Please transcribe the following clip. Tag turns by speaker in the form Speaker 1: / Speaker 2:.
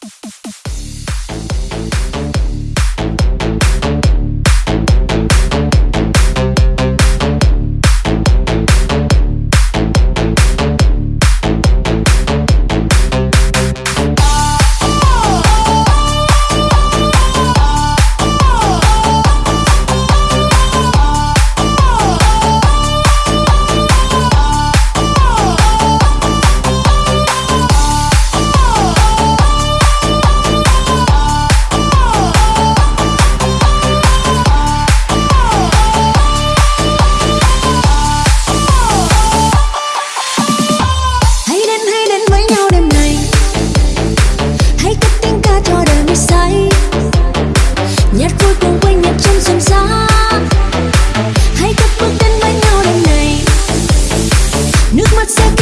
Speaker 1: ¡Suscríbete what's up